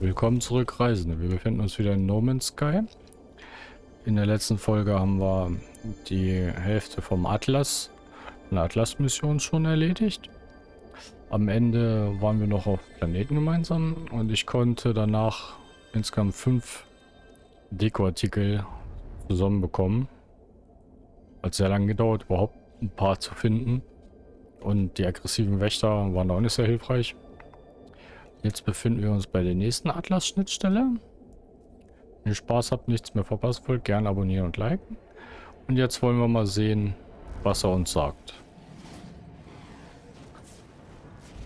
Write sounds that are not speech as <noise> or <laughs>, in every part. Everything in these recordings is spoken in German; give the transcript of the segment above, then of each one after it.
Willkommen zurück, Reisende. Wir befinden uns wieder in No Man's Sky. In der letzten Folge haben wir die Hälfte vom Atlas, eine Atlas-Mission schon erledigt. Am Ende waren wir noch auf Planeten gemeinsam und ich konnte danach insgesamt fünf Dekoartikel zusammenbekommen. Hat sehr lange gedauert, überhaupt ein paar zu finden. Und die aggressiven Wächter waren auch nicht sehr hilfreich. Jetzt befinden wir uns bei der nächsten Atlas-Schnittstelle. Wenn ihr Spaß habt, nichts mehr verpasst wollt, gerne abonnieren und liken. Und jetzt wollen wir mal sehen, was er uns sagt.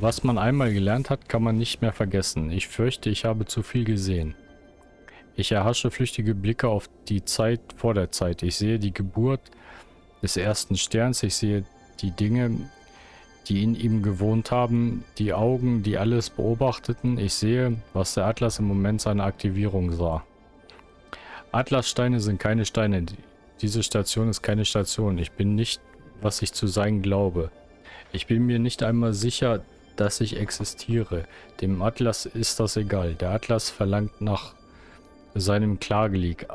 Was man einmal gelernt hat, kann man nicht mehr vergessen. Ich fürchte, ich habe zu viel gesehen. Ich erhasche flüchtige Blicke auf die Zeit vor der Zeit. Ich sehe die Geburt des ersten Sterns. Ich sehe die Dinge, die in ihm gewohnt haben, die Augen, die alles beobachteten. Ich sehe, was der Atlas im Moment seiner Aktivierung sah. Atlassteine sind keine Steine. Diese Station ist keine Station. Ich bin nicht, was ich zu sein glaube. Ich bin mir nicht einmal sicher, dass ich existiere. Dem Atlas ist das egal. Der Atlas verlangt nach seinem Klagelied,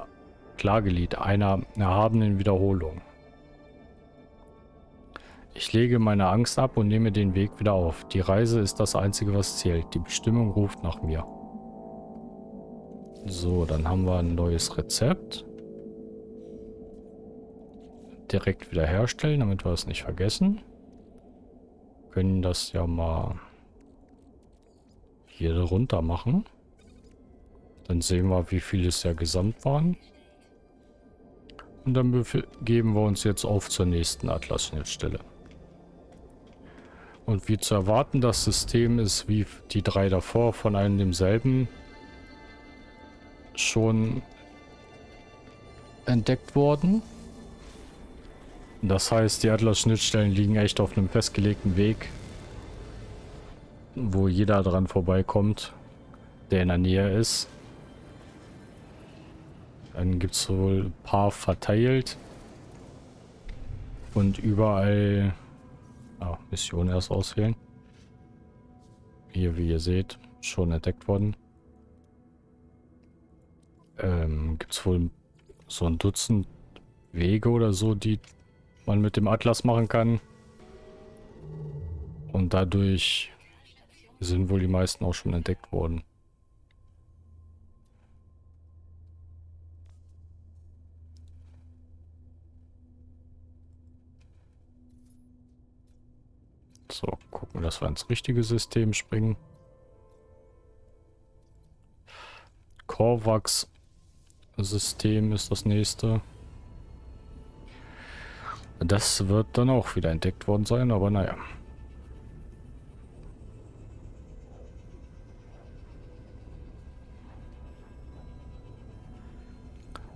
Klagelied einer erhabenen Wiederholung. Ich lege meine Angst ab und nehme den Weg wieder auf. Die Reise ist das Einzige, was zählt. Die Bestimmung ruft nach mir. So, dann haben wir ein neues Rezept. Direkt wieder herstellen, damit wir es nicht vergessen. können das ja mal hier runter machen. Dann sehen wir, wie viele es ja gesamt waren. Und dann begeben wir uns jetzt auf zur nächsten Atlas-Schnittstelle. Und wie zu erwarten, das System ist wie die drei davor von einem demselben schon entdeckt worden. Das heißt, die Atlas-Schnittstellen liegen echt auf einem festgelegten Weg, wo jeder dran vorbeikommt, der in der Nähe ist. Dann gibt es wohl ein paar verteilt und überall Ah, Mission erst auswählen. Hier, wie ihr seht, schon entdeckt worden. Ähm, Gibt es wohl so ein Dutzend Wege oder so, die man mit dem Atlas machen kann. Und dadurch sind wohl die meisten auch schon entdeckt worden. So, gucken, dass wir ins richtige System springen. Korvax System ist das nächste. Das wird dann auch wieder entdeckt worden sein, aber naja.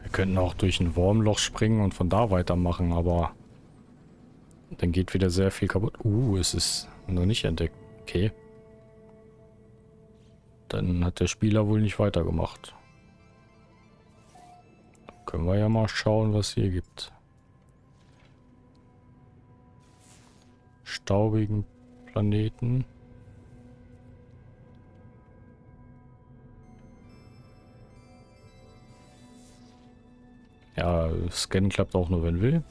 Wir könnten auch durch ein Wurmloch springen und von da weitermachen, aber dann geht wieder sehr viel kaputt. Uh, es ist noch nicht entdeckt. Okay. Dann hat der Spieler wohl nicht weitergemacht. Können wir ja mal schauen, was hier gibt. Staubigen Planeten. Ja, Scan klappt auch nur, wenn will.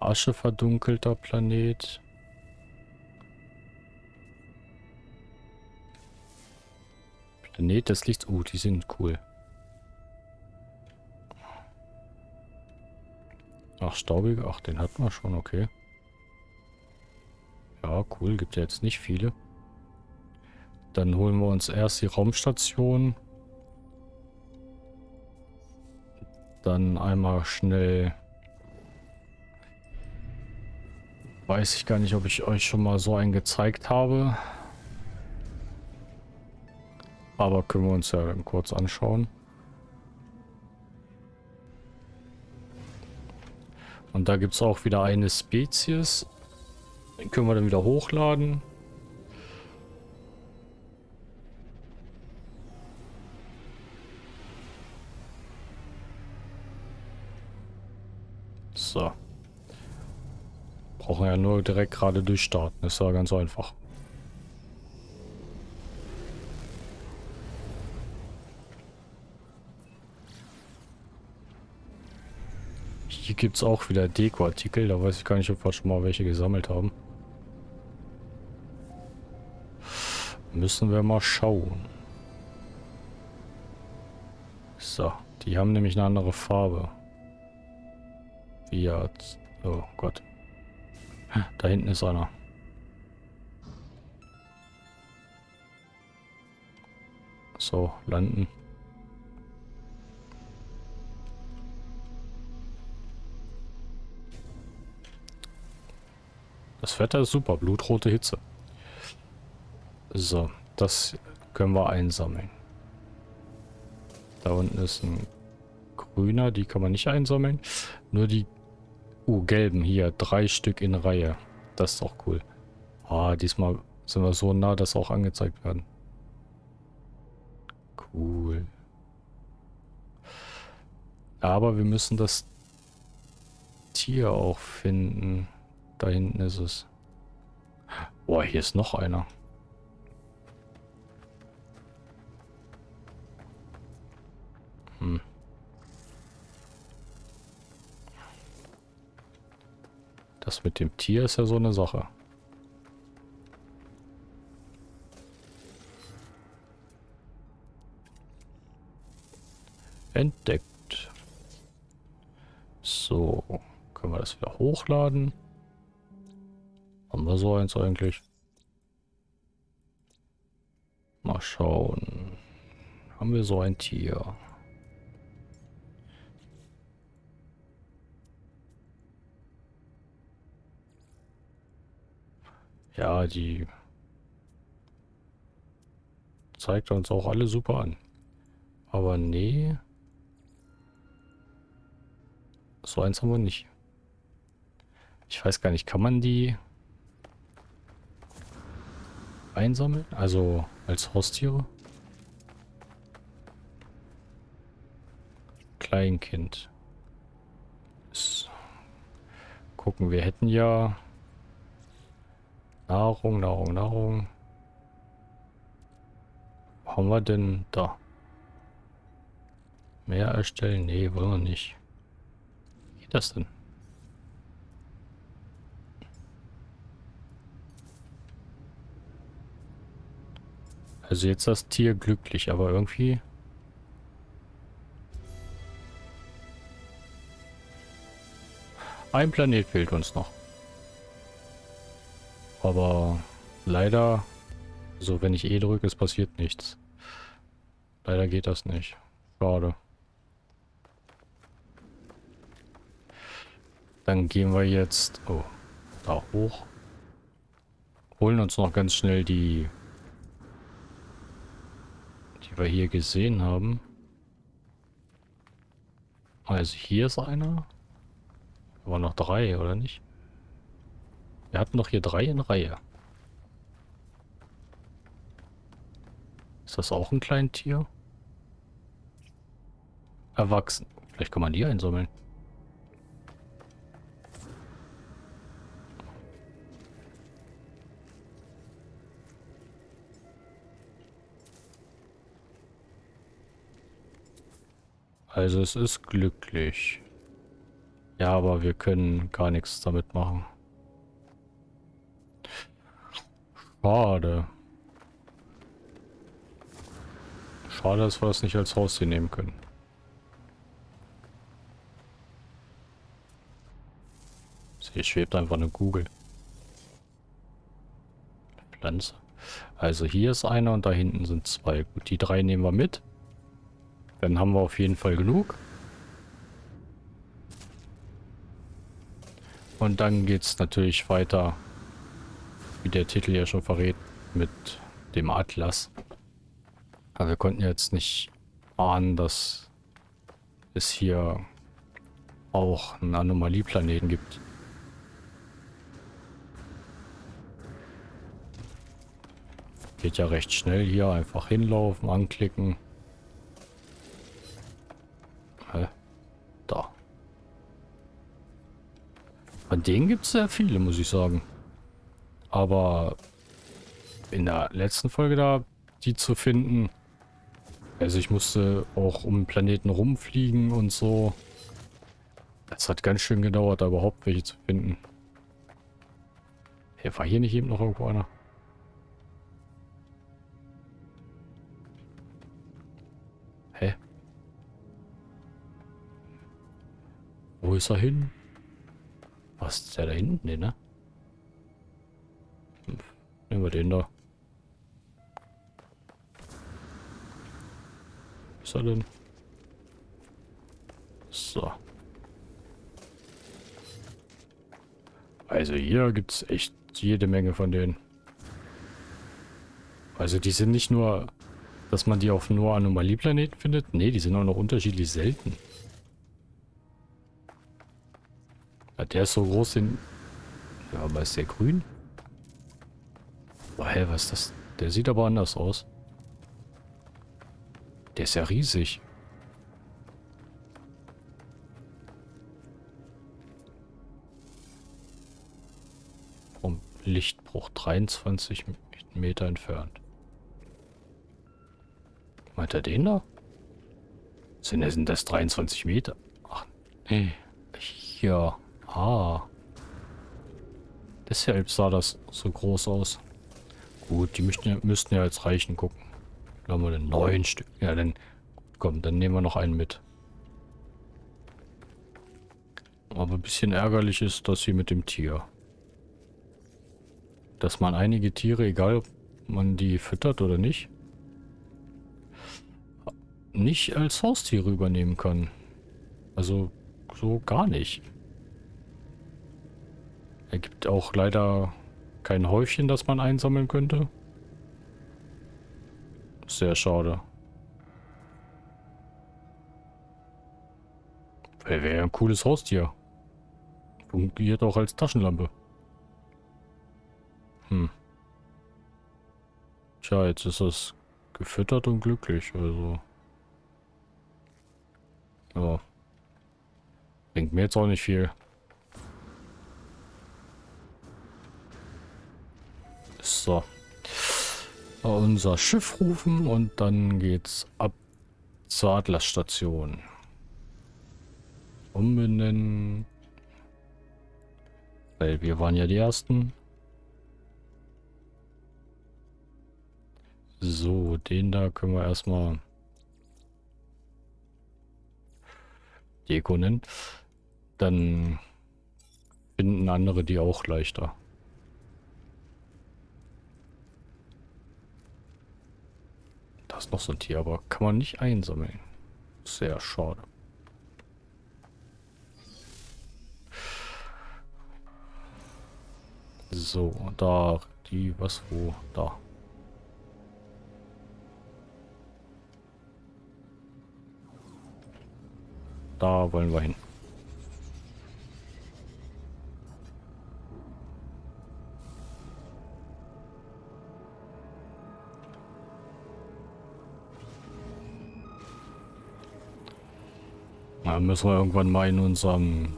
Asche verdunkelter Planet. Planet des Lichts. Oh, die sind cool. Ach, staubige. Ach, den hatten wir schon, okay. Ja, cool. Gibt ja jetzt nicht viele. Dann holen wir uns erst die Raumstation. Dann einmal schnell Weiß ich gar nicht, ob ich euch schon mal so einen gezeigt habe. Aber können wir uns ja kurz anschauen. Und da gibt es auch wieder eine Spezies. Den können wir dann wieder hochladen. So. Brauchen ja nur direkt gerade durchstarten. Das ist ja ganz einfach. Hier gibt es auch wieder Dekoartikel. Da weiß ich gar nicht, ob wir schon mal welche gesammelt haben. Müssen wir mal schauen. So, die haben nämlich eine andere Farbe. Jetzt. Oh Gott. Da hinten ist einer. So, landen. Das Wetter ist super, blutrote Hitze. So, das können wir einsammeln. Da unten ist ein grüner, die kann man nicht einsammeln. Nur die uh, gelben hier, drei Stück in Reihe. Das ist auch cool. Ah, diesmal sind wir so nah, dass auch angezeigt werden. Cool. Aber wir müssen das Tier auch finden. Da hinten ist es. Boah, hier ist noch einer. Hm. Das mit dem Tier ist ja so eine Sache. Entdeckt. So, können wir das wieder hochladen? Haben wir so eins eigentlich? Mal schauen. Haben wir so ein Tier? Ja, die zeigt uns auch alle super an. Aber nee. So eins haben wir nicht. Ich weiß gar nicht, kann man die einsammeln? Also als Haustiere? Kleinkind. Das gucken, wir hätten ja Nahrung, Nahrung, Nahrung. Wo haben wir denn da? Mehr erstellen? Nee, wollen wir nicht. Wie geht das denn? Also jetzt das Tier glücklich, aber irgendwie... Ein Planet fehlt uns noch. Aber leider, so wenn ich E drücke, es passiert nichts. Leider geht das nicht. Schade. Dann gehen wir jetzt oh, da hoch. Holen uns noch ganz schnell die, die wir hier gesehen haben. Also hier ist einer. Aber noch drei, oder nicht? Wir hatten noch hier drei in Reihe. Ist das auch ein kleines Tier? Erwachsen. Vielleicht kann man die einsammeln. Also es ist glücklich. Ja, aber wir können gar nichts damit machen. Schade. Schade, dass wir das nicht als Haustier nehmen können. Hier schwebt einfach eine Kugel. Pflanze. Also hier ist einer und da hinten sind zwei. Gut, die drei nehmen wir mit. Dann haben wir auf jeden Fall genug. Und dann geht es natürlich weiter wie der Titel ja schon verrät, mit dem Atlas. Aber wir konnten jetzt nicht ahnen, dass es hier auch einen Anomalieplaneten gibt. Geht ja recht schnell hier. Einfach hinlaufen, anklicken. Da. Von denen gibt es sehr viele, muss ich sagen. Aber in der letzten Folge da, die zu finden, also ich musste auch um Planeten rumfliegen und so. Das hat ganz schön gedauert, da überhaupt welche zu finden. Hey, war hier nicht eben noch irgendwo einer? Wo ist er hin? Was ist der da hinten? Nee, ne? Nehmen wir den da. Was ist er denn? So. Also hier gibt es echt jede Menge von denen. Also die sind nicht nur, dass man die auf nur Anomalieplaneten findet. Nee, die sind auch noch unterschiedlich selten. Der ist so groß, den... Ja, aber ist der grün? Oh, hä, was ist das? Der sieht aber anders aus. Der ist ja riesig. Vom Lichtbruch 23 Meter entfernt. Meint er den da? Sind, das 23 Meter? Ach, nee. Hier. Ah. Deshalb sah das so groß aus. Gut, die müssten, müssten ja jetzt reichen. Gucken. Da haben wir den neun Stück. Ja, dann komm, dann nehmen wir noch einen mit. Aber ein bisschen ärgerlich ist das hier mit dem Tier. Dass man einige Tiere, egal ob man die füttert oder nicht, nicht als Haustiere übernehmen kann. Also so gar nicht. Er gibt auch leider kein Häufchen, das man einsammeln könnte. Sehr schade. Wäre ein cooles Haustier. Fungiert auch als Taschenlampe. Hm. Tja, jetzt ist es gefüttert und glücklich, also. Ja. Bringt mir jetzt auch nicht viel. So. Unser Schiff rufen und dann geht's ab zur Atlasstation. Umbenennen. Weil wir waren ja die Ersten. So, den da können wir erstmal Deko nennen. Dann finden andere die auch leichter. Ist noch so ein Tier, aber kann man nicht einsammeln. Sehr schade. So, da, die, was, wo, da. Da wollen wir hin. Da müssen wir irgendwann mal in unserem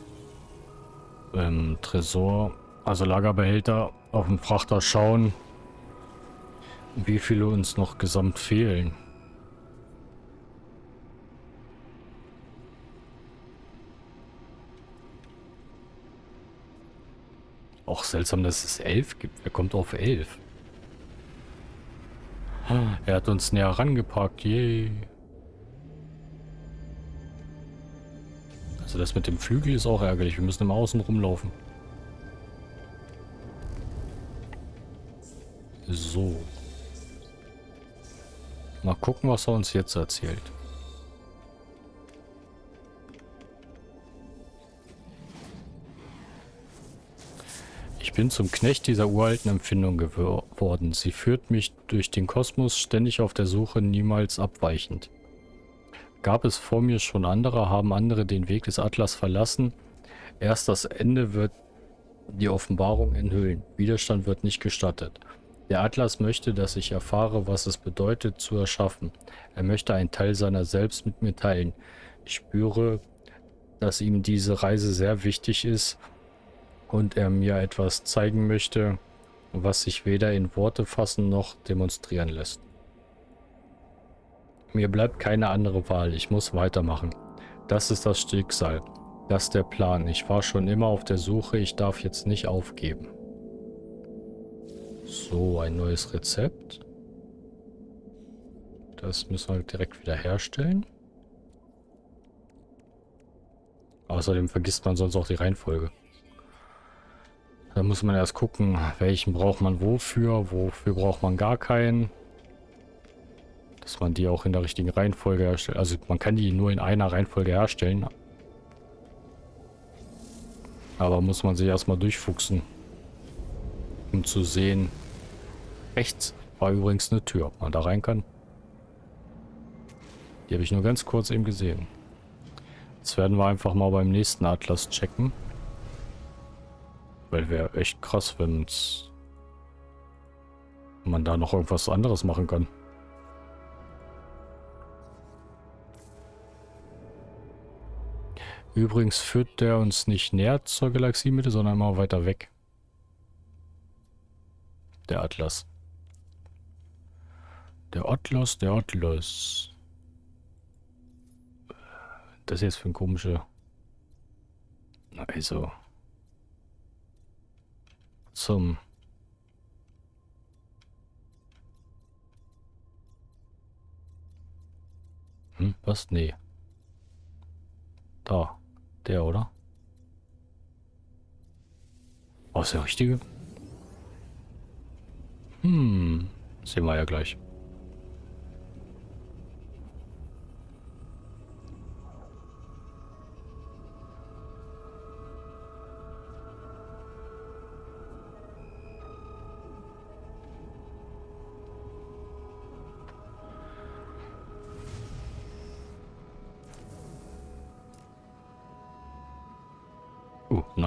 ähm, Tresor, also Lagerbehälter, auf dem Frachter schauen, wie viele uns noch gesamt fehlen. Auch seltsam, dass es elf gibt. Wer kommt auf elf? Er hat uns näher rangeparkt. Yay. Also das mit dem Flügel ist auch ärgerlich. Wir müssen im Außen rumlaufen. So. Mal gucken, was er uns jetzt erzählt. Ich bin zum Knecht dieser uralten Empfindung geworden. Sie führt mich durch den Kosmos ständig auf der Suche, niemals abweichend. Gab es vor mir schon andere, haben andere den Weg des Atlas verlassen. Erst das Ende wird die Offenbarung enthüllen. Widerstand wird nicht gestattet. Der Atlas möchte, dass ich erfahre, was es bedeutet, zu erschaffen. Er möchte einen Teil seiner selbst mit mir teilen. Ich spüre, dass ihm diese Reise sehr wichtig ist und er mir etwas zeigen möchte, was sich weder in Worte fassen noch demonstrieren lässt. Mir bleibt keine andere Wahl, ich muss weitermachen. Das ist das Schicksal. Das ist der Plan. Ich war schon immer auf der Suche. Ich darf jetzt nicht aufgeben. So, ein neues Rezept. Das müssen wir direkt wieder herstellen. Außerdem vergisst man sonst auch die Reihenfolge. Da muss man erst gucken, welchen braucht man wofür, wofür braucht man gar keinen. Dass man die auch in der richtigen Reihenfolge herstellt. Also man kann die nur in einer Reihenfolge herstellen. Aber muss man sich erstmal durchfuchsen. Um zu sehen. Rechts war übrigens eine Tür, ob man da rein kann. Die habe ich nur ganz kurz eben gesehen. Jetzt werden wir einfach mal beim nächsten Atlas checken. Weil wäre echt krass, wenn man da noch irgendwas anderes machen kann. Übrigens führt der uns nicht näher zur Galaxiemitte, sondern immer weiter weg. Der Atlas. Der Atlas, der Atlas. Das ist jetzt für ein komischer... Also... Zum... Hm, was? Nee. Da. Der, oder? Oh, ist der richtige? Hm. Sehen wir ja gleich.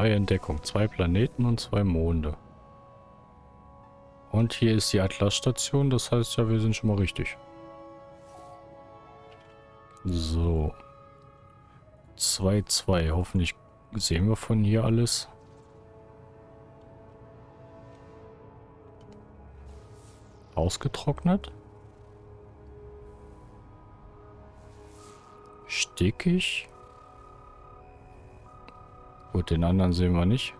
Neue Entdeckung. Zwei Planeten und zwei Monde. Und hier ist die Atlas-Station. Das heißt ja, wir sind schon mal richtig. So. 2-2. Hoffentlich sehen wir von hier alles. Ausgetrocknet. Stickig. Gut, den anderen sehen wir nicht.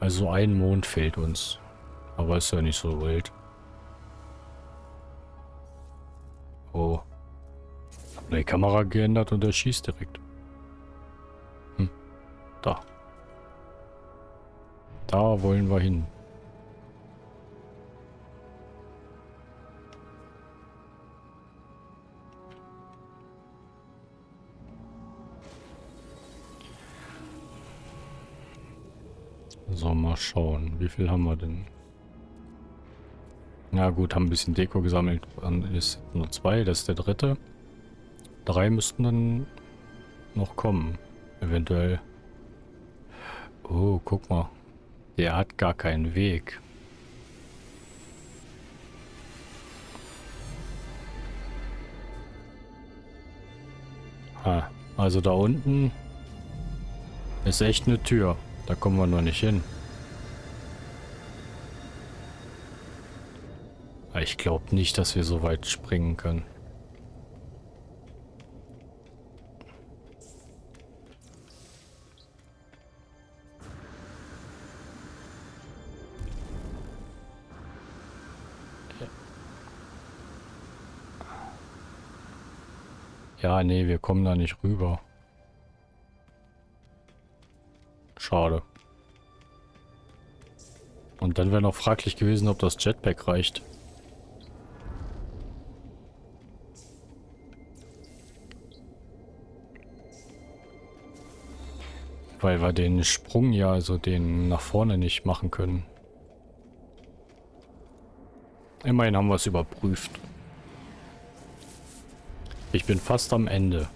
Also ein Mond fehlt uns. Aber ist ja nicht so wild. Oh. Hab die Kamera geändert und er schießt direkt. Hm. Da. Da wollen wir hin. So, mal schauen. Wie viel haben wir denn? Ja gut, haben ein bisschen Deko gesammelt. Dann ist nur zwei, das ist der dritte. Drei müssten dann noch kommen. Eventuell. Oh, guck mal. Der hat gar keinen Weg. Ah, also da unten ist echt eine Tür. Da kommen wir noch nicht hin. Ich glaube nicht, dass wir so weit springen können. Ja, nee, wir kommen da nicht rüber. Schade. Und dann wäre noch fraglich gewesen, ob das Jetpack reicht. Weil wir den Sprung ja, also den nach vorne nicht machen können. Immerhin haben wir es überprüft. Ich bin fast am Ende.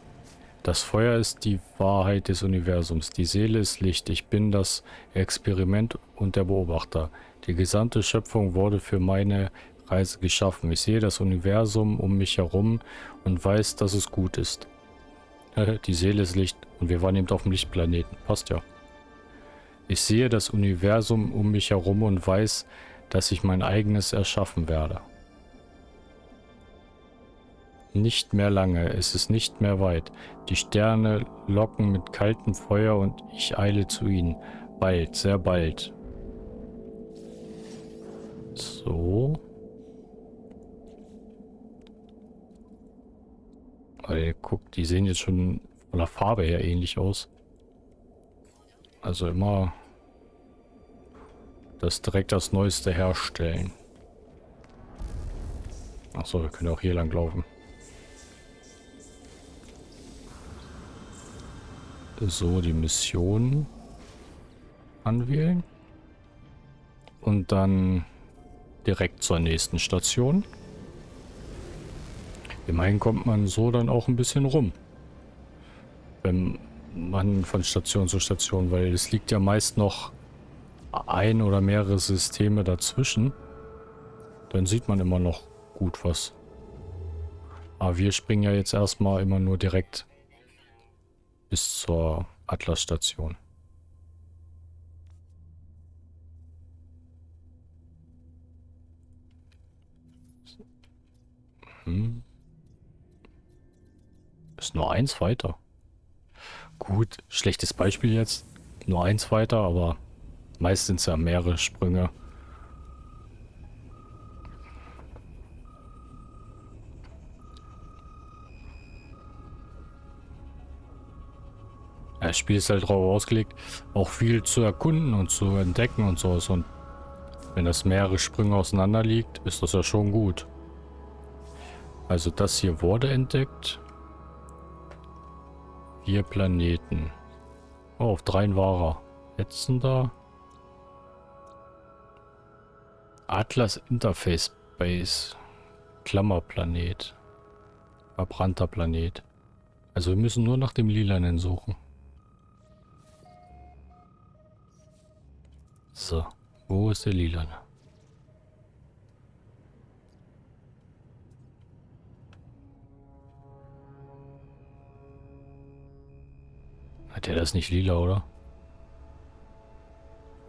Das Feuer ist die Wahrheit des Universums. Die Seele ist Licht. Ich bin das Experiment und der Beobachter. Die gesamte Schöpfung wurde für meine Reise geschaffen. Ich sehe das Universum um mich herum und weiß, dass es gut ist. <laughs> die Seele ist Licht. Und wir waren eben auf dem Lichtplaneten. Passt ja. Ich sehe das Universum um mich herum und weiß, dass ich mein eigenes erschaffen werde. Nicht mehr lange, es ist nicht mehr weit. Die Sterne locken mit kaltem Feuer und ich eile zu ihnen. Bald, sehr bald. So. Weil, guck, die sehen jetzt schon von der Farbe her ähnlich aus. Also immer das direkt das Neueste herstellen. Achso, wir können auch hier lang laufen. So, die Mission anwählen. Und dann direkt zur nächsten Station. Immerhin kommt man so dann auch ein bisschen rum. Wenn man von Station zu Station, weil es liegt ja meist noch ein oder mehrere Systeme dazwischen. Dann sieht man immer noch gut was. Aber wir springen ja jetzt erstmal immer nur direkt bis zur Atlas-Station. Hm. Ist nur eins weiter. Gut, schlechtes Beispiel jetzt. Nur eins weiter, aber meist sind es ja mehrere Sprünge. Das Spiel ist halt darauf ausgelegt, auch viel zu erkunden und zu entdecken und sowas. Und wenn das mehrere Sprünge auseinander liegt, ist das ja schon gut. Also das hier wurde entdeckt. Vier Planeten. Oh, auf dreien war er. Da. Atlas Interface Base. Klammerplanet. Verbrannter Planet. Also wir müssen nur nach dem Lilanen suchen. So, wo ist der Lilane? Hat er das nicht lila, oder?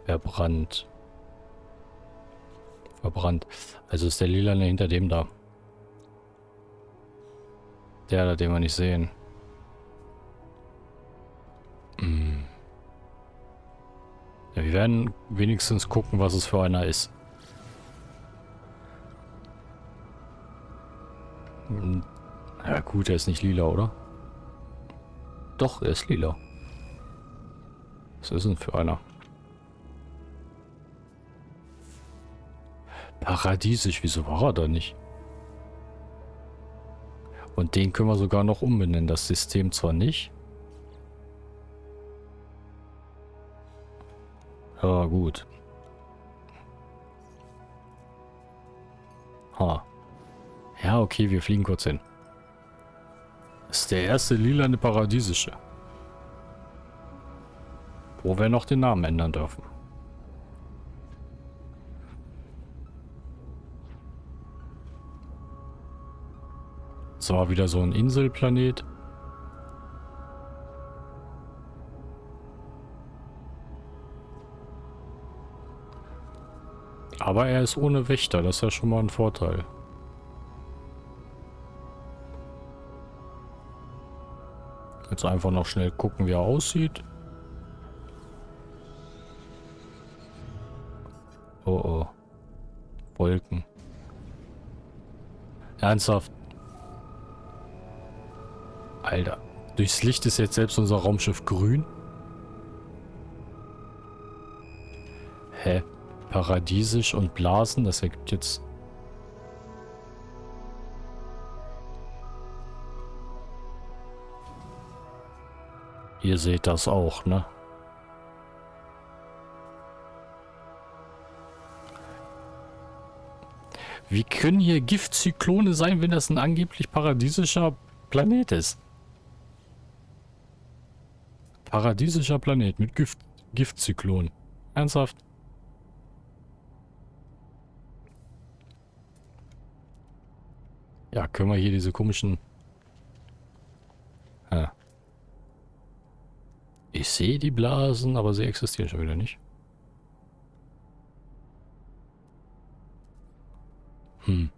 Verbrannt. Verbrannt. Also ist der Lilane hinter dem da. Der da, den wir nicht sehen. Werden wenigstens gucken, was es für einer ist. Hm. Ja gut, er ist nicht lila, oder? Doch, er ist lila. Was ist denn für einer? Paradiesisch, wieso war er da nicht? Und den können wir sogar noch umbenennen. Das System zwar nicht. Ja, gut. Ha. Ja, okay, wir fliegen kurz hin. Das ist der erste lilane Paradiesische. Wo wir noch den Namen ändern dürfen. Zwar wieder so ein Inselplanet. Aber er ist ohne Wächter, das ist ja schon mal ein Vorteil. Jetzt einfach noch schnell gucken, wie er aussieht. Oh oh. Wolken. Ernsthaft. Alter. Durchs Licht ist jetzt selbst unser Raumschiff grün. Paradiesisch und Blasen, das ergibt jetzt... Ihr seht das auch, ne? Wie können hier Giftzyklone sein, wenn das ein angeblich paradiesischer Planet ist? Paradiesischer Planet mit Gift Giftzyklon. Ernsthaft? Ja, können wir hier diese komischen... Ja. Ich sehe die Blasen, aber sie existieren schon wieder nicht. Hm.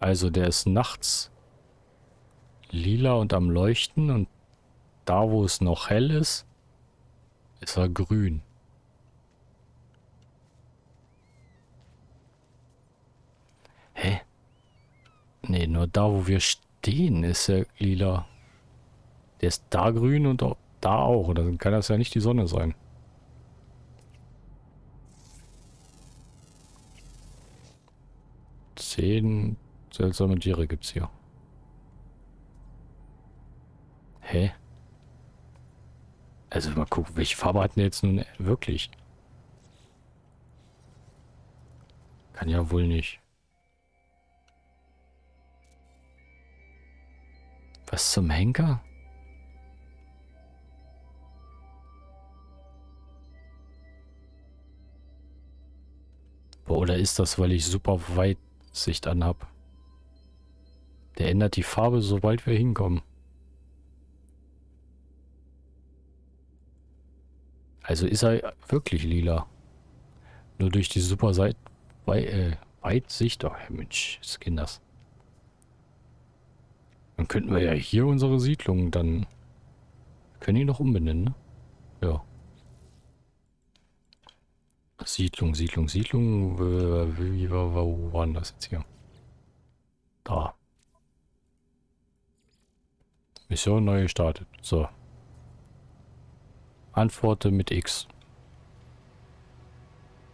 Also der ist nachts lila und am Leuchten und da, wo es noch hell ist, ist er grün. Hä? Nee, nur da, wo wir stehen, ist er lila. Der ist da grün und da auch. Dann kann das ja nicht die Sonne sein. Zehn seltsame Tiere gibt's hier. Hä? Also mal gucken, welche Farbe hatten jetzt nun wirklich? Kann ja wohl nicht. Was zum Henker? Boah, oder ist das, weil ich super Weitsicht anhab? Der ändert die Farbe, sobald wir hinkommen. Also ist er wirklich lila. Nur durch die super Seit Wei äh, Weitsicht. Oh, Mensch, das. Dann könnten wir ja hier unsere Siedlung dann... Können die noch umbenennen, ne? Ja. Siedlung, Siedlung, Siedlung. Wie, war, waren das jetzt hier? Da. Mission neu gestartet. So. Antworte mit X.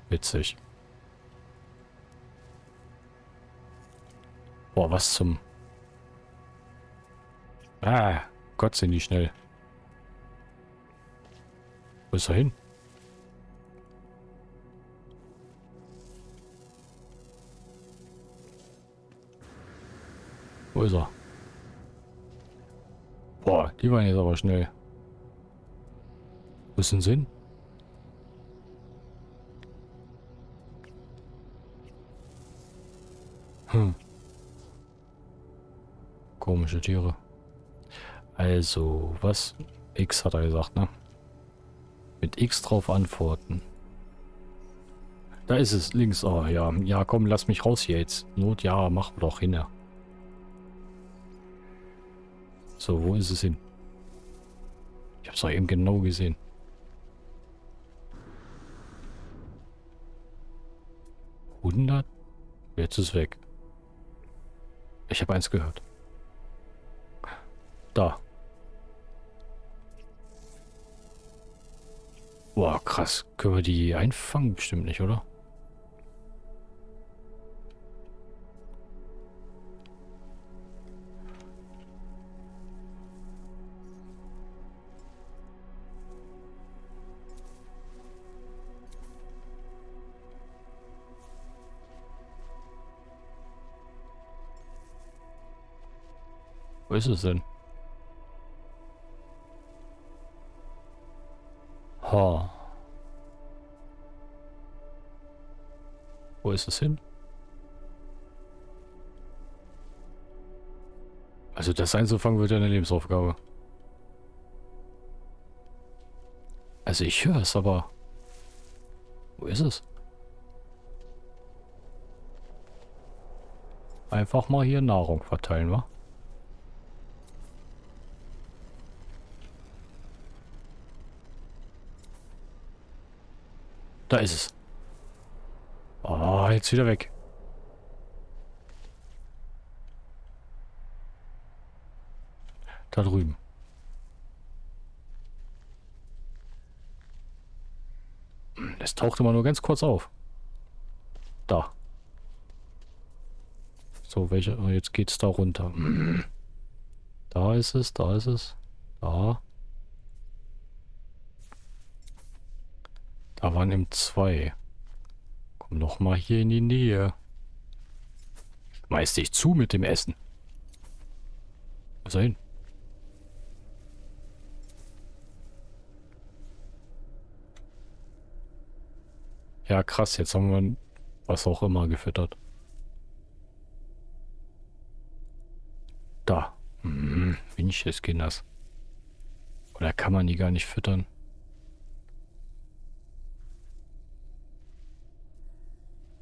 Witzig. Boah, was zum... Ah, Gott sind die schnell. Wo ist er hin? Wo ist er? Boah, die waren jetzt aber schnell. Wo ist denn Sinn? Hm. Komische Tiere. Also, was? X hat er gesagt, ne? Mit X drauf antworten. Da ist es, links. Oh, ja. Ja, komm, lass mich raus hier jetzt. Not, ja, mach doch hin. So, wo ist es hin? Ich hab's doch eben genau gesehen. Hundert? Jetzt ist weg. Ich habe eins gehört. Da. Boah, krass. Können wir die einfangen? Bestimmt nicht, oder? Wo ist es denn? Ha. Wo ist es hin? Also das einzufangen wird ja eine Lebensaufgabe. Also ich höre es, aber... Wo ist es? Einfach mal hier Nahrung verteilen, wa? Da ist es. Oh, jetzt wieder weg. Da drüben. Es taucht immer nur ganz kurz auf. Da. So, welche... Oh, jetzt geht's da runter. Da ist es, da ist es. Da. Da waren im zwei. Komm noch mal hier in die Nähe. Schmeiß dich zu mit dem Essen. Was hin? Ja, krass, jetzt haben wir was auch immer gefüttert. Da. Hm, Winches Kinders. Oder kann man die gar nicht füttern?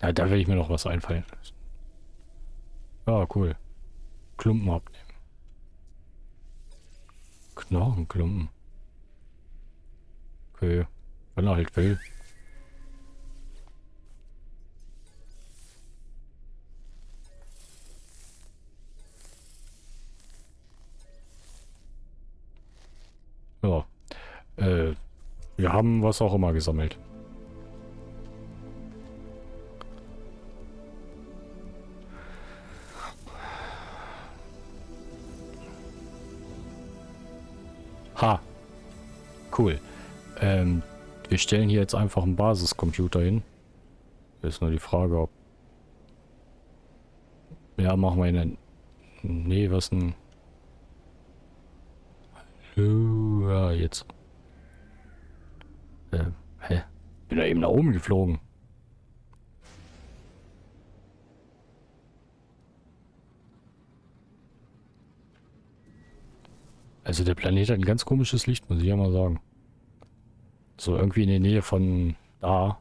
Ja, da will ich mir noch was einfallen. Ah, cool. Klumpen abnehmen. Knochenklumpen. Okay. Wenn er halt will. Ja. Äh, wir haben was auch immer gesammelt. Cool. Ähm, wir stellen hier jetzt einfach einen Basiscomputer hin. Ist nur die Frage, ob... Ja, machen wir einen... Nee, was. Hallo, ja, jetzt. Äh, hä? Bin da eben nach oben geflogen. Also der Planet hat ein ganz komisches Licht, muss ich ja mal sagen. So irgendwie in der Nähe von da.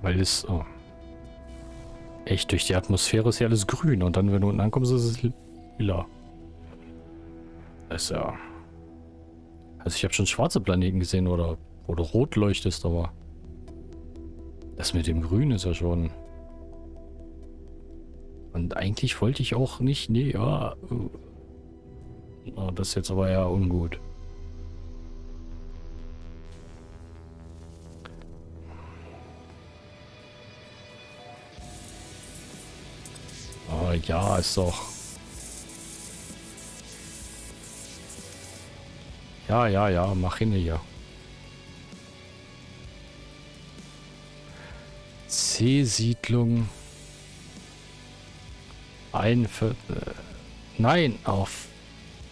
Weil es... Oh. Echt, durch die Atmosphäre ist ja alles grün. Und dann, wenn du unten ankommst, ist es lila. Das ist ja... Also ich habe schon schwarze Planeten gesehen oder wo du rot leuchtest, aber... Das mit dem Grün ist ja schon... Und eigentlich wollte ich auch nicht, nee, ja. Oh, das ist jetzt aber eher ungut. Oh ja, ist doch. Ja, ja, ja, mach hin hier. C-Siedlung. Ein Viertel. Nein, auf.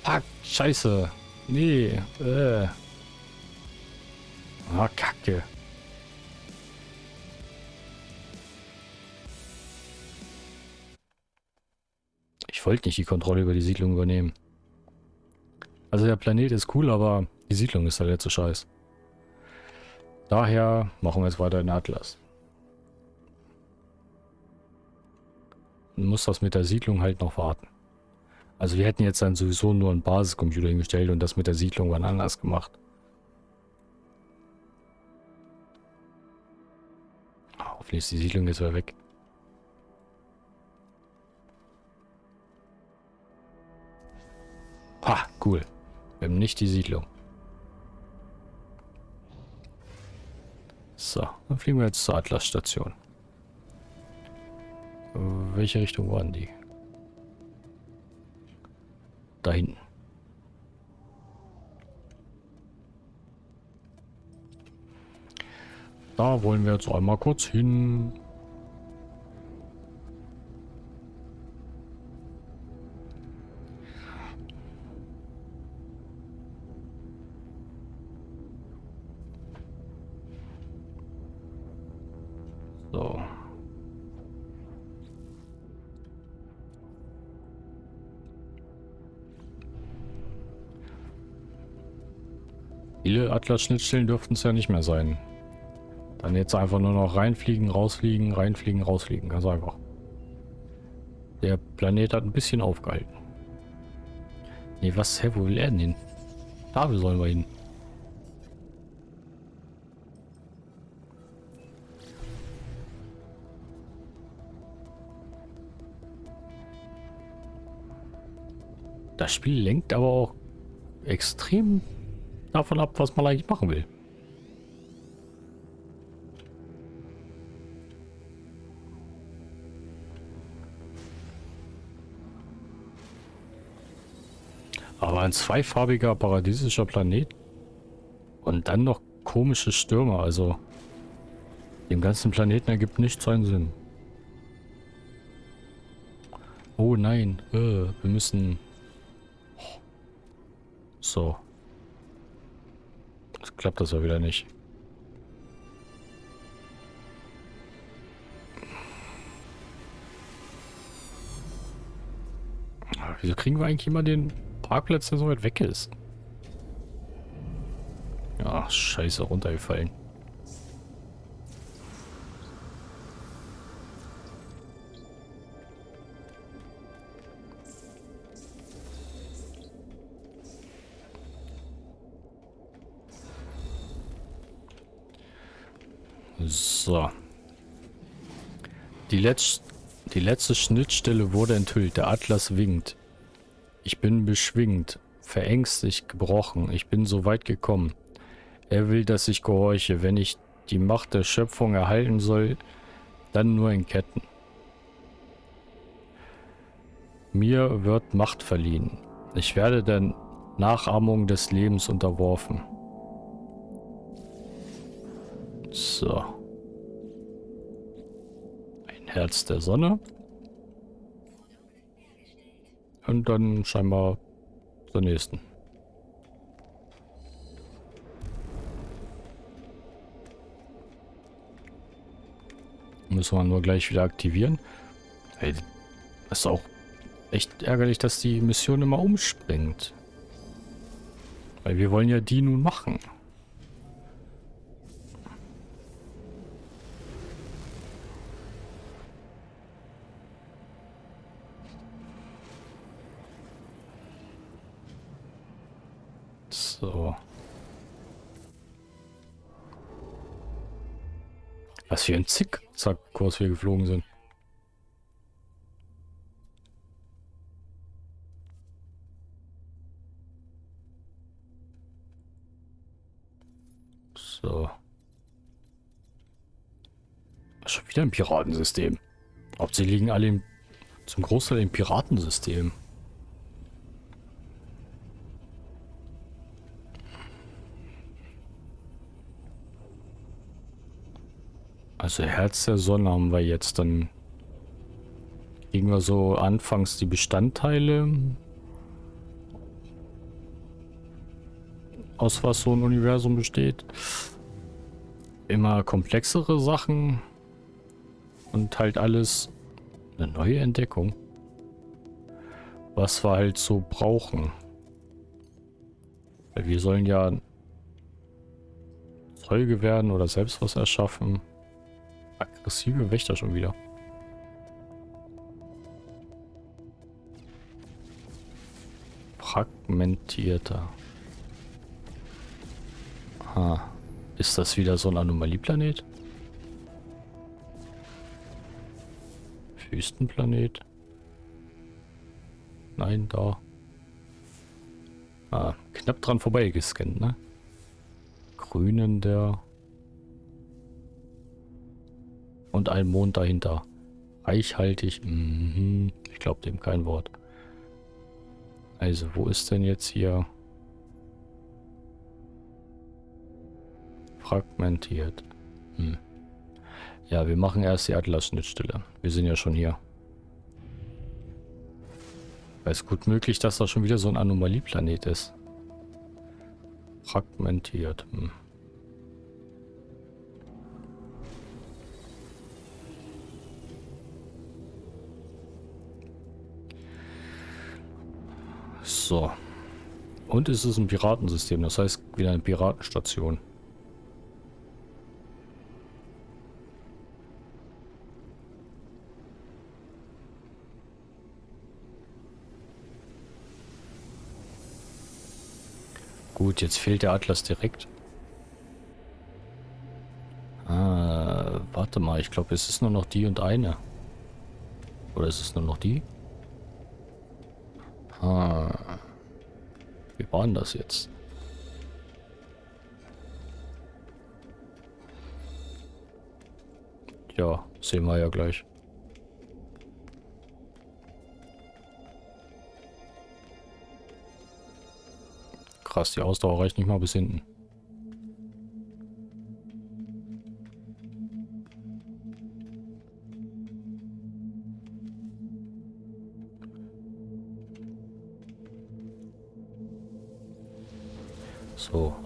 Fuck, scheiße. Nee, äh. Ah, Kacke. Ich wollte nicht die Kontrolle über die Siedlung übernehmen. Also der Planet ist cool, aber die Siedlung ist halt jetzt so scheiß. Daher machen wir jetzt weiter in Atlas. Muss das mit der Siedlung halt noch warten. Also wir hätten jetzt dann sowieso nur einen Basiscomputer hingestellt und das mit der Siedlung wann anders gemacht. Hoffentlich ist die Siedlung jetzt wieder weg. Ha, cool. Wir haben nicht die Siedlung. So, dann fliegen wir jetzt zur Atlas-Station. Welche Richtung waren die? Da hinten. Da wollen wir jetzt einmal kurz hin. Atlas-Schnittstellen dürften es ja nicht mehr sein. Dann jetzt einfach nur noch reinfliegen, rausfliegen, reinfliegen, rausfliegen. Ganz einfach. Der Planet hat ein bisschen aufgehalten. Nee, was? Hä, wo will er denn hin? Da sollen wir hin. Das Spiel lenkt aber auch extrem davon ab, was man eigentlich machen will. Aber ein zweifarbiger paradiesischer Planet und dann noch komische Stürme, also dem ganzen Planeten ergibt nicht seinen Sinn. Oh nein, äh, wir müssen... So klappt das ja wieder nicht. wieso kriegen wir eigentlich immer den Parkplatz, der so weit weg ist? Ach, scheiße, runtergefallen. Die, Letz die letzte Schnittstelle wurde enthüllt. Der Atlas winkt. Ich bin beschwingt, verängstigt, gebrochen. Ich bin so weit gekommen. Er will, dass ich gehorche. Wenn ich die Macht der Schöpfung erhalten soll, dann nur in Ketten. Mir wird Macht verliehen. Ich werde der Nachahmung des Lebens unterworfen. So. Herz der Sonne. Und dann scheinbar zur nächsten. Müssen wir nur gleich wieder aktivieren. Hey, ist auch echt ärgerlich, dass die Mission immer umspringt. Weil wir wollen ja die nun machen. So. Was für ein Zickzackkurs wir geflogen sind. So. Schon wieder ein Piratensystem. Ob sie liegen alle im, zum Großteil im Piratensystem. Also Herz der Sonne haben wir jetzt. Dann kriegen wir so anfangs die Bestandteile. Aus was so ein Universum besteht. Immer komplexere Sachen. Und halt alles eine neue Entdeckung. Was wir halt so brauchen. Weil wir sollen ja Zeuge werden oder selbst was erschaffen. Aggressive Wächter schon wieder. Fragmentierter. Aha. Ist das wieder so ein Anomalieplanet? Wüstenplanet? Nein, da. Ah, knapp dran vorbei gescannt, ne? Grünen der und ein Mond dahinter. Reichhaltig. Mhm. Ich glaube dem kein Wort. Also, wo ist denn jetzt hier... Fragmentiert. Hm. Ja, wir machen erst die Atlas-Schnittstelle. Wir sind ja schon hier. Es ist gut möglich, dass das schon wieder so ein Anomalieplanet ist. Fragmentiert. Hm. So. Und es ist ein Piratensystem, das heißt wieder eine Piratenstation. Gut, jetzt fehlt der Atlas direkt. Ah, warte mal, ich glaube, es ist nur noch die und eine. Oder ist es nur noch die? Ah. Wie war denn das jetzt? Ja, sehen wir ja gleich. Krass, die Ausdauer reicht nicht mal bis hinten.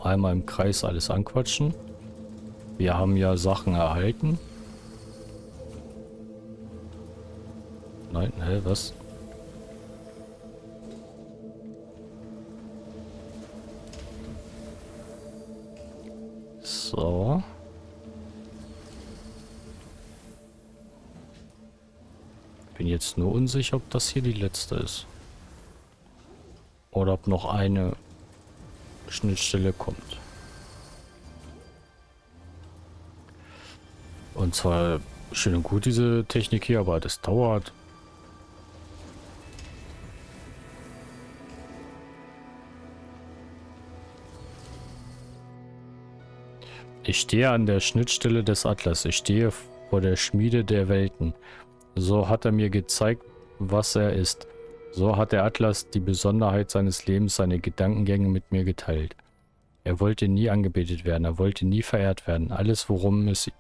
Einmal im Kreis alles anquatschen. Wir haben ja Sachen erhalten. Nein, hä, was? So. Bin jetzt nur unsicher, ob das hier die letzte ist. Oder ob noch eine Schnittstelle kommt. Und zwar schön und gut diese Technik hier, aber das dauert. Ich stehe an der Schnittstelle des Atlas. Ich stehe vor der Schmiede der Welten. So hat er mir gezeigt, was er ist. So hat der Atlas die Besonderheit seines Lebens, seine Gedankengänge mit mir geteilt. Er wollte nie angebetet werden, er wollte nie verehrt werden. Alles, worum, es,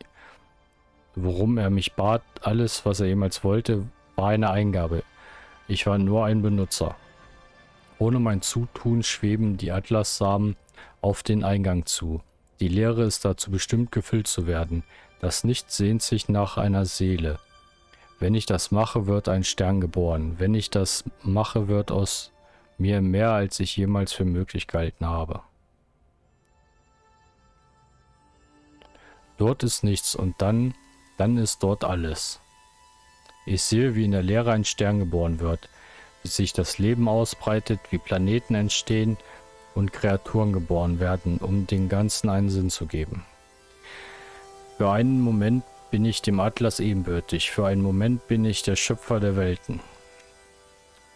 worum er mich bat, alles, was er jemals wollte, war eine Eingabe. Ich war nur ein Benutzer. Ohne mein Zutun schweben die Atlassamen auf den Eingang zu. Die Leere ist dazu bestimmt, gefüllt zu werden. Das Nichts sehnt sich nach einer Seele. Wenn ich das mache, wird ein Stern geboren. Wenn ich das mache, wird aus mir mehr, als ich jemals für möglich gehalten habe. Dort ist nichts und dann, dann ist dort alles. Ich sehe, wie in der Leere ein Stern geboren wird, wie sich das Leben ausbreitet, wie Planeten entstehen und Kreaturen geboren werden, um den Ganzen einen Sinn zu geben. Für einen Moment bin ich dem Atlas ebenbürtig, für einen Moment bin ich der Schöpfer der Welten.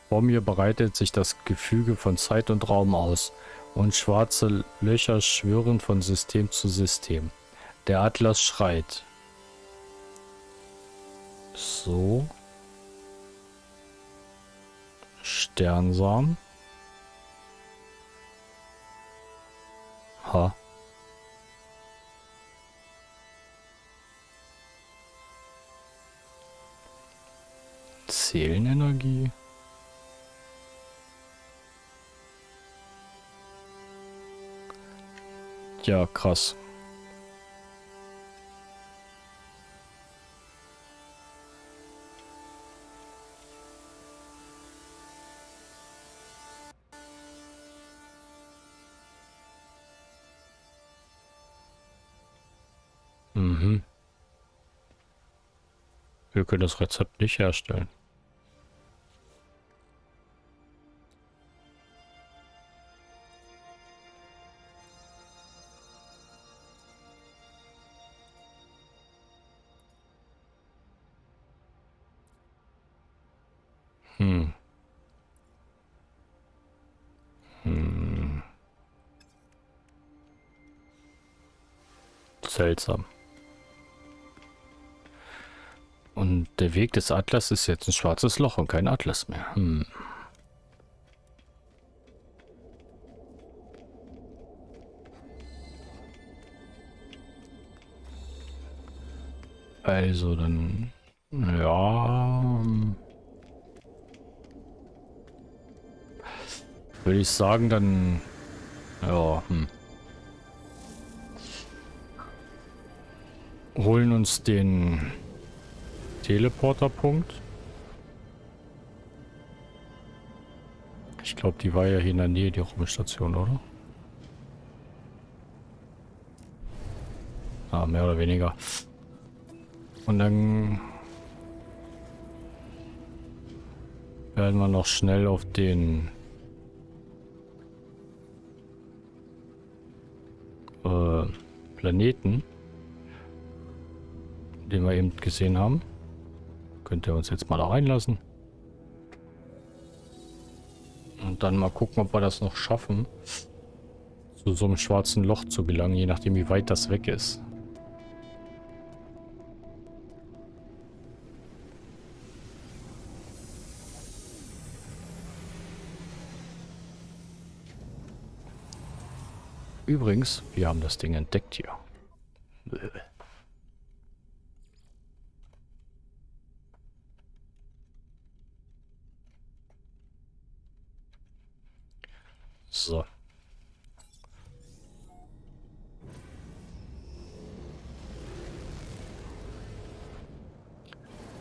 Vor mir breitet sich das Gefüge von Zeit und Raum aus und schwarze Löcher schwirren von System zu System. Der Atlas schreit. So. Sternsamen. Ha. Seelenenergie. Ja, krass. Mhm. Wir können das Rezept nicht herstellen. Seltsam. Und der Weg des Atlas ist jetzt ein schwarzes Loch und kein Atlas mehr. Hm. Also dann... Ja... Hm. Würde ich sagen, dann... Ja, hm. Holen uns den Teleporterpunkt. Ich glaube, die war ja hier in der Nähe, die Raumstation, oder? Ah, mehr oder weniger. Und dann werden wir noch schnell auf den äh, Planeten, den wir eben gesehen haben. Könnt ihr uns jetzt mal da reinlassen. Und dann mal gucken, ob wir das noch schaffen, zu so einem schwarzen Loch zu gelangen, je nachdem wie weit das weg ist. Übrigens, wir haben das Ding entdeckt hier. So.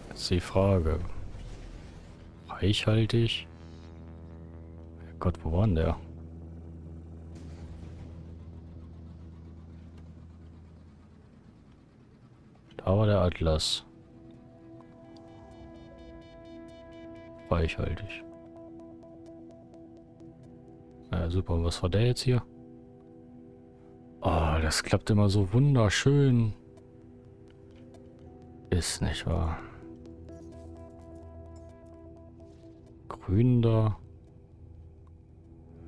Jetzt die Frage. Reichhaltig? Gott, wo war denn der? Da war der Atlas. Reichhaltig. Super. Was war der jetzt hier? Oh, das klappt immer so wunderschön. Ist nicht wahr. Grün da.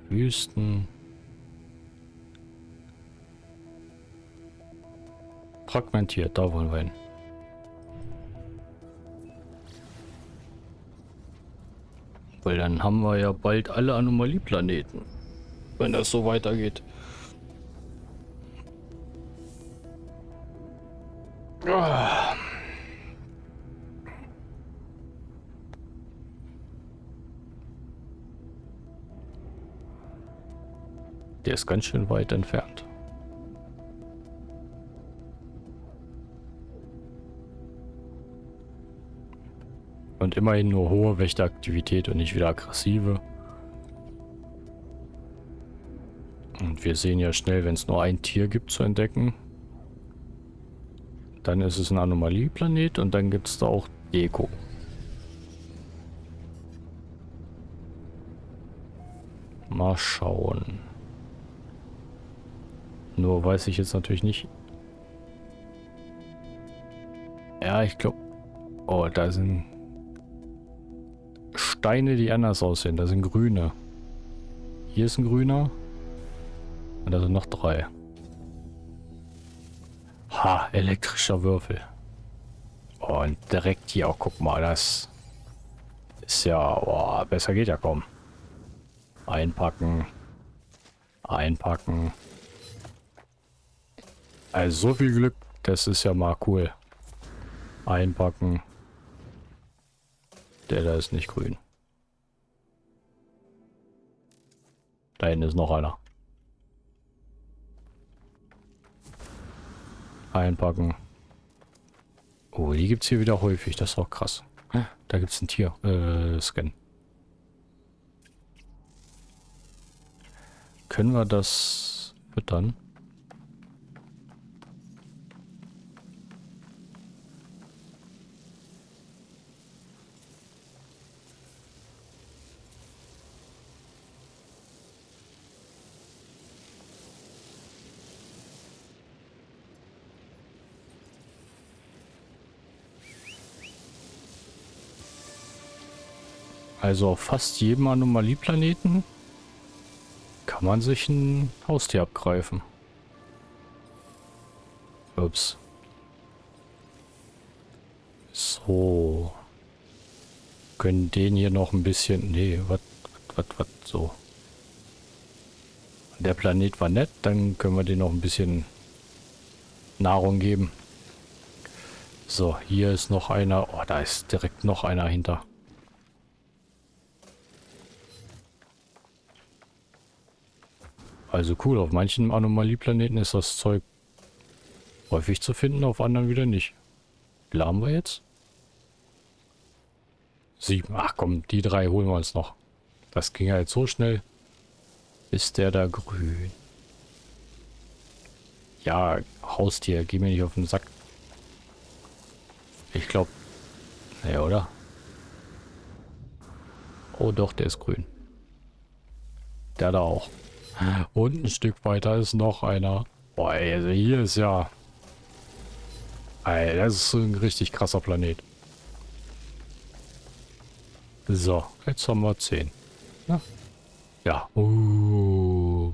Wüsten. Fragmentiert, da wollen wir hin. Weil dann haben wir ja bald alle Anomalieplaneten. Wenn das so weitergeht. Der ist ganz schön weit entfernt. Und immerhin nur hohe Wächteraktivität und nicht wieder aggressive. Wir sehen ja schnell, wenn es nur ein Tier gibt zu entdecken. Dann ist es ein Anomalieplanet und dann gibt es da auch Deko. Mal schauen. Nur weiß ich jetzt natürlich nicht. Ja, ich glaube... Oh, da sind Steine, die anders aussehen. Da sind grüne. Hier ist ein grüner. Und da sind noch drei. Ha, elektrischer Würfel. Oh, und direkt hier auch, guck mal, das ist ja, oh, besser geht ja kaum. Einpacken. Einpacken. Also so viel Glück, das ist ja mal cool. Einpacken. Der da ist nicht grün. Da hinten ist noch einer. Einpacken. Oh, die gibt es hier wieder häufig. Das ist auch krass. Da gibt es ein Tier. Äh, Scan. Können wir das füttern? Also auf fast jedem Anomalieplaneten kann man sich ein Haustier abgreifen. Ups. So. Können den hier noch ein bisschen... Nee, was, was, was, so. Der Planet war nett, dann können wir den noch ein bisschen Nahrung geben. So, hier ist noch einer. Oh, da ist direkt noch einer hinter. Also cool, auf manchen Anomalieplaneten ist das Zeug häufig zu finden, auf anderen wieder nicht. Wie haben wir jetzt? Sieben. Ach komm, die drei holen wir uns noch. Das ging ja jetzt so schnell. Ist der da grün? Ja, Haustier, geh mir nicht auf den Sack. Ich glaube... Naja, oder? Oh doch, der ist grün. Der da auch. Und ein Stück weiter ist noch einer. Boah, also hier ist ja... Ey, das ist ein richtig krasser Planet. So, jetzt haben wir 10. Ja. Ja. Uh,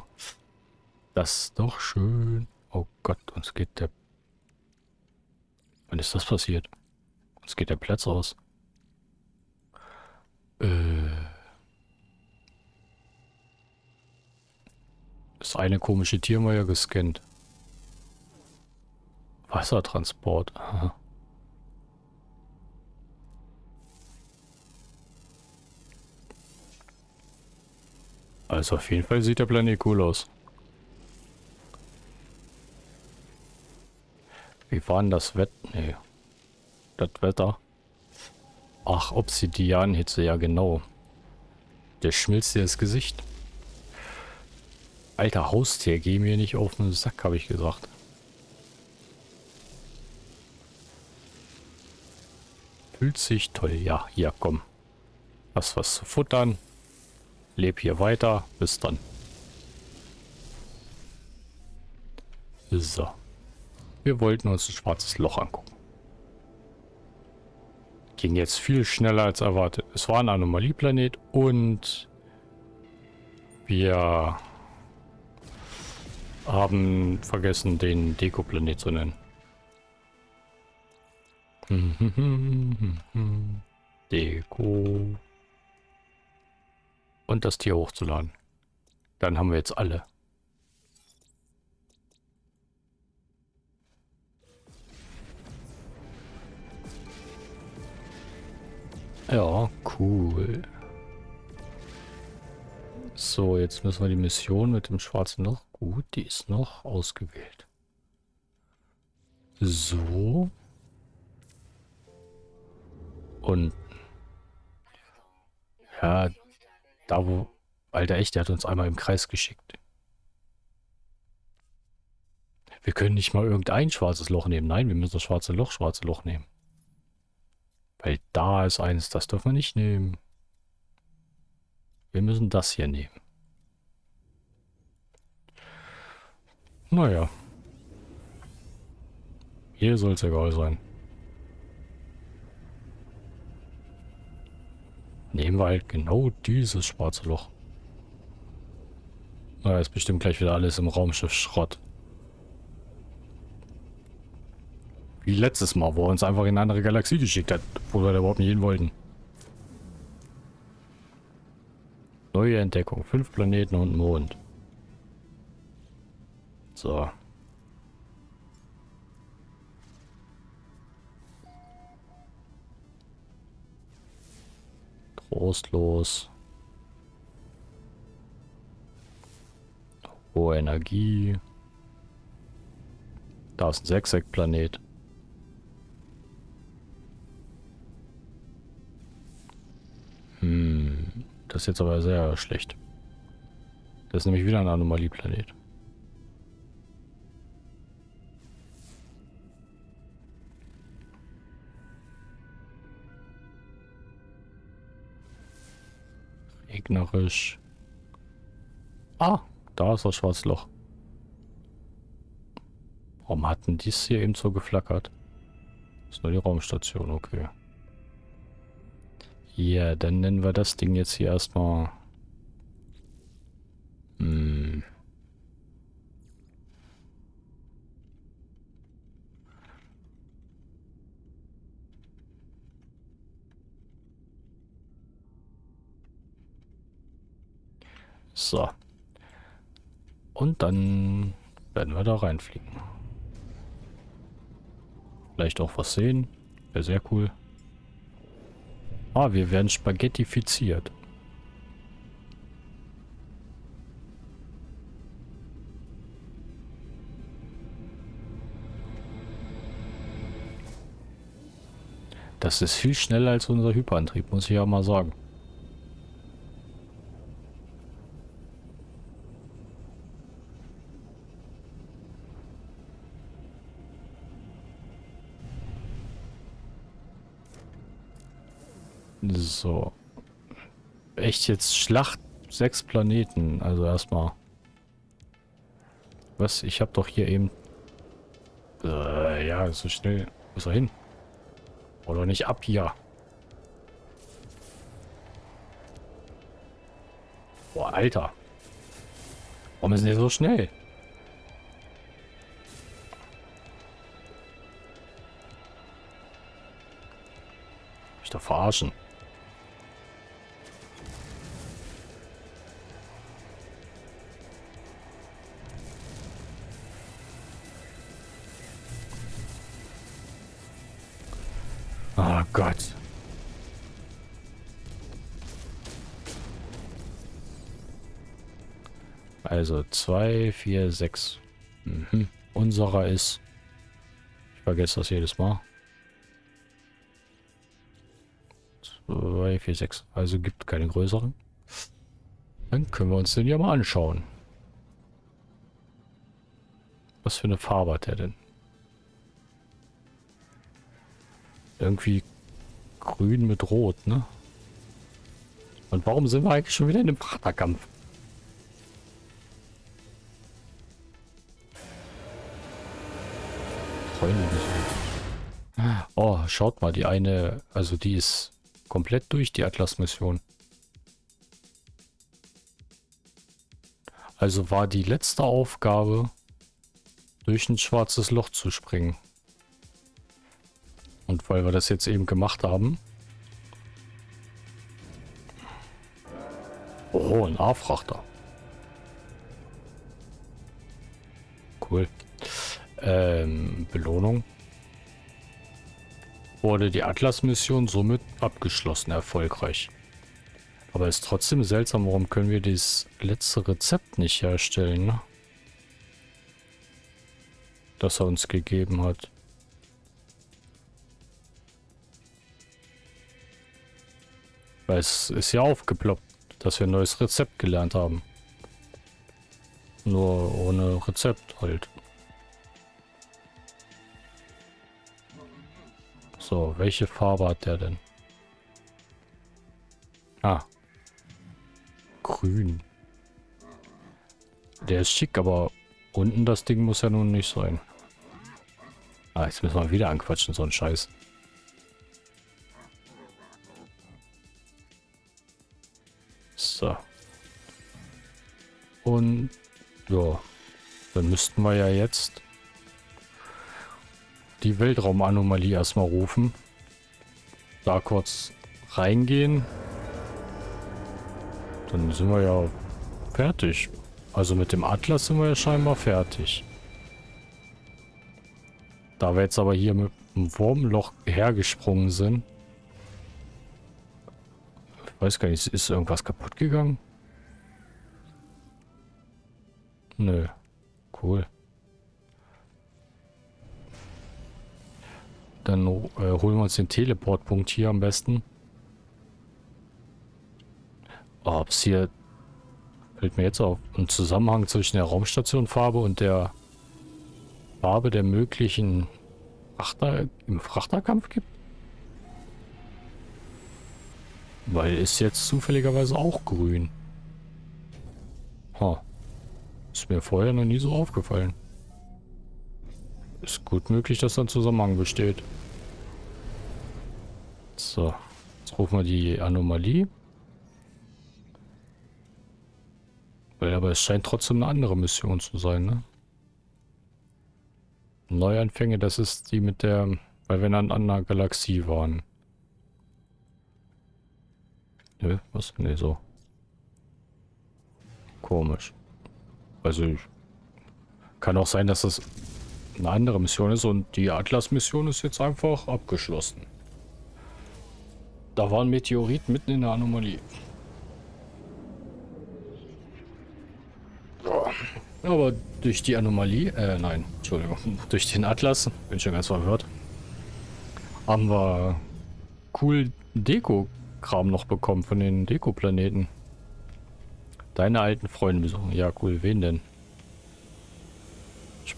das ist doch schön. Oh Gott, uns geht der... Wann ist das passiert? Uns geht der Platz aus. Äh... Das eine komische Tier mal ja gescannt. Wassertransport. Aha. Also auf jeden Fall sieht der Planet cool aus. Wie war denn das Wetter? Nee. Das Wetter. Ach, Obsidianhitze, ja genau. Der schmilzt dir das Gesicht. Alter Haustier, geh mir nicht auf den Sack, habe ich gesagt. Fühlt sich toll. Ja, hier, komm. Hast was zu futtern. Leb hier weiter. Bis dann. So. Wir wollten uns ein schwarzes Loch angucken. ging jetzt viel schneller als erwartet. Es war ein Anomalieplanet und wir haben vergessen, den Dekoplanet zu nennen. <laughs> Deko. Und das Tier hochzuladen. Dann haben wir jetzt alle. Ja, cool. So, jetzt müssen wir die Mission mit dem schwarzen Loch. Gut, die ist noch ausgewählt. So. Und ja, da wo... Alter, echt, der hat uns einmal im Kreis geschickt. Wir können nicht mal irgendein schwarzes Loch nehmen. Nein, wir müssen das schwarze Loch, schwarze Loch nehmen. Weil da ist eins, das dürfen wir nicht nehmen. Wir müssen das hier nehmen. Naja. Hier soll es egal sein. Nehmen wir halt genau dieses schwarze Loch. Na, ist bestimmt gleich wieder alles im Raumschiff Schrott. Wie letztes Mal, wo er uns einfach in eine andere Galaxie geschickt hat, wo wir da überhaupt nicht hin wollten. Neue Entdeckung. Fünf Planeten und Mond. So. Trostlos. Hohe Energie. Da ist ein Sechseck-Planet. Hm, das ist jetzt aber sehr schlecht. Das ist nämlich wieder ein Anomalieplanet. Regnerisch. Ah, da ist das Schwarzloch. Warum hatten dies hier eben so geflackert? Das ist nur die Raumstation, okay. Ja, dann nennen wir das Ding jetzt hier erstmal... Hm. So. Und dann werden wir da reinfliegen. Vielleicht auch was sehen. Wäre sehr cool. Ah, wir werden spaghettifiziert. Das ist viel schneller als unser Hyperantrieb, muss ich ja mal sagen. So. Echt jetzt Schlacht sechs Planeten. Also erstmal. Was? Ich habe doch hier eben... Äh, ja, so schnell. Wo ist er hin? Oder nicht ab hier. Boah, Alter. Warum ist der so schnell? Ich da verarschen. Also 2, 4, 6. Mhm. Unserer ist... Ich vergesse das jedes Mal. 2, 4, 6. Also gibt keine größeren. Dann können wir uns den ja mal anschauen. Was für eine Farbe hat er denn? Irgendwie grün mit rot, ne? Und warum sind wir eigentlich schon wieder in einem Praterkampf? Schaut mal, die eine, also die ist komplett durch, die Atlas-Mission. Also war die letzte Aufgabe, durch ein schwarzes Loch zu springen. Und weil wir das jetzt eben gemacht haben. Oh, ein A-Frachter. Cool. Ähm, Belohnung. Wurde die Atlas-Mission somit abgeschlossen, erfolgreich. Aber ist trotzdem seltsam, warum können wir dieses letzte Rezept nicht herstellen, ne? Das er uns gegeben hat. Weil es ist ja aufgeploppt, dass wir ein neues Rezept gelernt haben. Nur ohne Rezept halt. So, welche Farbe hat der denn? Ah. Grün. Der ist schick, aber unten das Ding muss ja nun nicht sein. Ah, jetzt müssen wir wieder anquatschen, so ein Scheiß. So. Und ja, dann müssten wir ja jetzt die Weltraumanomalie erstmal rufen. Da kurz reingehen. Dann sind wir ja fertig. Also mit dem Atlas sind wir ja scheinbar fertig. Da wir jetzt aber hier mit dem Wurmloch hergesprungen sind. Ich weiß gar nicht, ist irgendwas kaputt gegangen? Nö. Cool. Dann äh, holen wir uns den Teleportpunkt hier am besten. Ob es hier... Fällt mir jetzt auf. Ein Zusammenhang zwischen der Raumstationfarbe und der Farbe der möglichen Frachter im Frachterkampf gibt? Weil ist jetzt zufälligerweise auch grün. Ha. Ist mir vorher noch nie so aufgefallen. Ist gut möglich, dass da ein Zusammenhang besteht. So. Jetzt rufen wir die Anomalie. Weil aber es scheint trotzdem eine andere Mission zu sein, ne? Neuanfänge, das ist die mit der, weil wir in einer Galaxie waren. Nö, was? Ne, so. Komisch. Also, ich, kann auch sein, dass das eine andere Mission ist und die Atlas-Mission ist jetzt einfach abgeschlossen. Da war ein Meteorit mitten in der Anomalie. Aber durch die Anomalie, äh, nein, Entschuldigung, <laughs> durch den Atlas, bin schon ganz verwirrt, haben wir cool Deko-Kram noch bekommen von den Deko-Planeten. Deine alten Freunde besuchen. Ja, cool. Wen denn?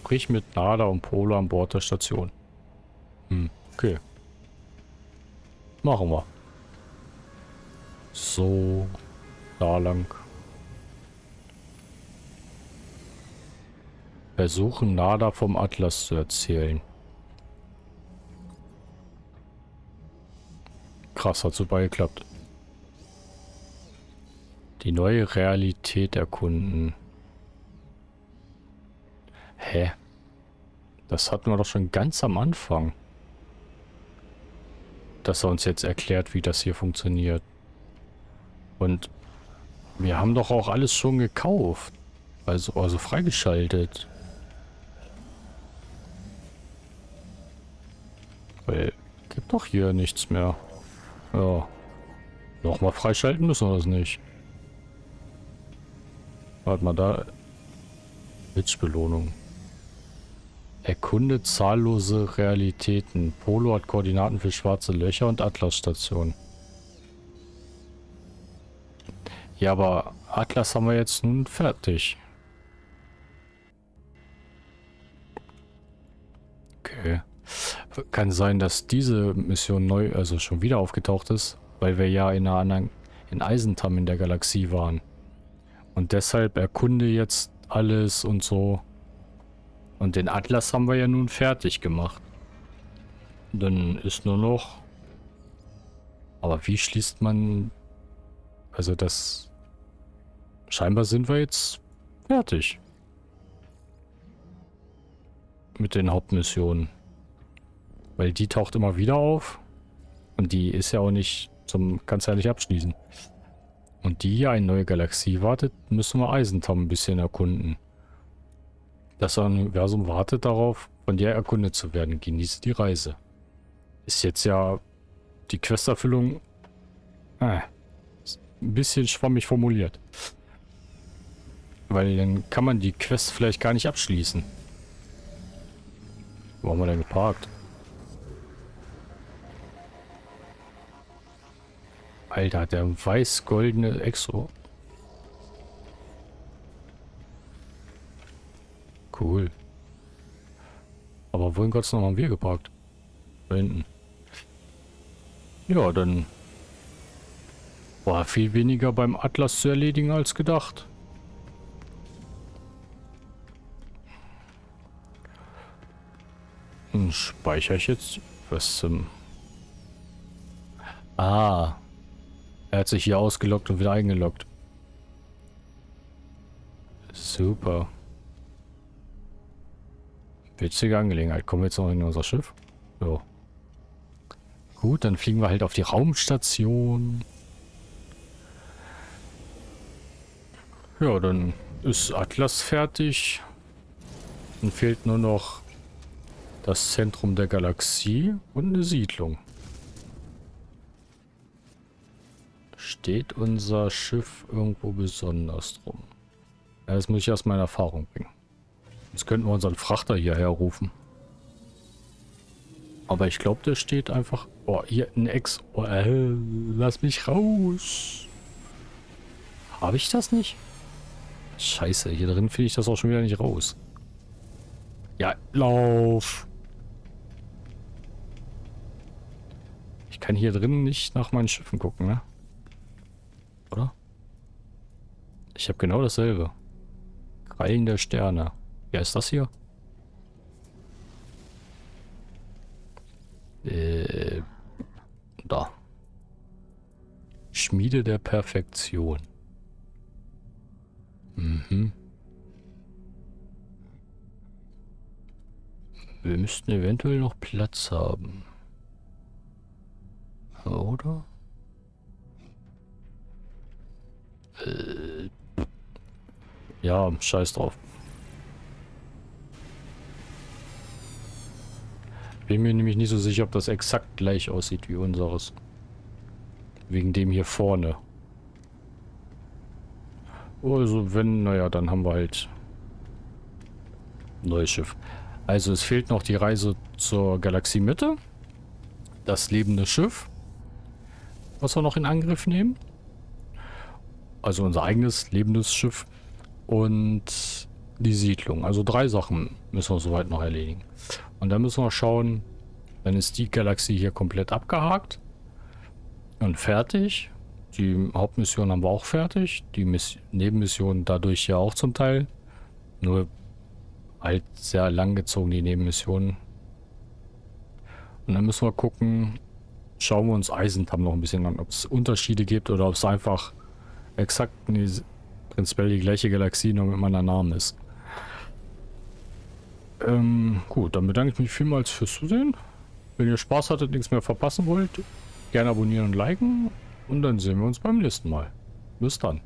Sprich mit Nada und Polo an Bord der Station. Hm, okay. Machen wir. So, da lang. Versuchen Nada vom Atlas zu erzählen. Krass, hat super geklappt. Die neue Realität erkunden. Hä? Das hatten wir doch schon ganz am Anfang. Dass er uns jetzt erklärt, wie das hier funktioniert. Und wir haben doch auch alles schon gekauft. Also, also freigeschaltet. Weil, gibt doch hier nichts mehr. Ja. Nochmal freischalten müssen wir das nicht. Warte mal, da... Witchbelohnung. Erkunde zahllose Realitäten. Polo hat Koordinaten für schwarze Löcher und Atlas-Station. Ja, aber Atlas haben wir jetzt nun fertig. Okay. Kann sein, dass diese Mission neu, also schon wieder aufgetaucht ist, weil wir ja in einer anderen, in Eisentam in der Galaxie waren. Und deshalb erkunde jetzt alles und so. Und den Atlas haben wir ja nun fertig gemacht. Dann ist nur noch... Aber wie schließt man... Also das... Scheinbar sind wir jetzt fertig. Mit den Hauptmissionen. Weil die taucht immer wieder auf. Und die ist ja auch nicht zum... Kannst ja nicht abschließen. Und die hier eine neue Galaxie wartet, müssen wir Eisentam ein bisschen erkunden. Das Universum wartet darauf, von der erkundet zu werden. Genieße die Reise. Ist jetzt ja die Questerfüllung äh, ein bisschen schwammig formuliert. Weil dann kann man die Quest vielleicht gar nicht abschließen. Wo haben wir denn geparkt? Alter, der weiß-goldene Exo. Cool. Aber wohin Gottes noch haben wir geparkt? Da hinten. Ja, dann war viel weniger beim Atlas zu erledigen als gedacht. Dann speichere ich jetzt was zum... Ah. Er hat sich hier ausgelockt und wieder eingeloggt. Super. Witzige Angelegenheit. Kommen wir jetzt noch in unser Schiff? So. Gut, dann fliegen wir halt auf die Raumstation. Ja, dann ist Atlas fertig. Dann fehlt nur noch das Zentrum der Galaxie und eine Siedlung. Steht unser Schiff irgendwo besonders drum? Das muss ich erstmal in Erfahrung bringen. Jetzt könnten wir unseren Frachter hierher rufen. Aber ich glaube, der steht einfach... Oh, hier ein Ex... Oh, äh, lass mich raus. Habe ich das nicht? Scheiße, hier drin finde ich das auch schon wieder nicht raus. Ja, lauf. Ich kann hier drin nicht nach meinen Schiffen gucken, ne? Oder? Ich habe genau dasselbe. Krallen der Sterne. Wer ist das hier? Äh, da. Schmiede der Perfektion. Mhm. Wir müssten eventuell noch Platz haben. Oder? Äh, ja, scheiß drauf. Bin mir nämlich nicht so sicher, ob das exakt gleich aussieht wie unseres. Wegen dem hier vorne. Also wenn, naja, dann haben wir halt neues Schiff. Also es fehlt noch die Reise zur Galaxiemitte. Das lebende Schiff. Was wir noch in Angriff nehmen. Also unser eigenes lebendes Schiff. Und die Siedlung. Also drei Sachen müssen wir soweit noch erledigen. Und dann müssen wir schauen, dann ist die Galaxie hier komplett abgehakt. Und fertig. Die Hauptmission haben wir auch fertig. Die Miss Nebenmission dadurch ja auch zum Teil. Nur halt sehr lang gezogen, die Nebenmissionen. Und dann müssen wir gucken, schauen wir uns Eisentam noch ein bisschen an, ob es Unterschiede gibt oder ob es einfach exakt prinzipiell die gleiche Galaxie nur mit meiner Namen ist. Ähm, gut, dann bedanke ich mich vielmals fürs Zusehen. Wenn ihr Spaß hattet, nichts mehr verpassen wollt, gerne abonnieren und liken. Und dann sehen wir uns beim nächsten Mal. Bis dann.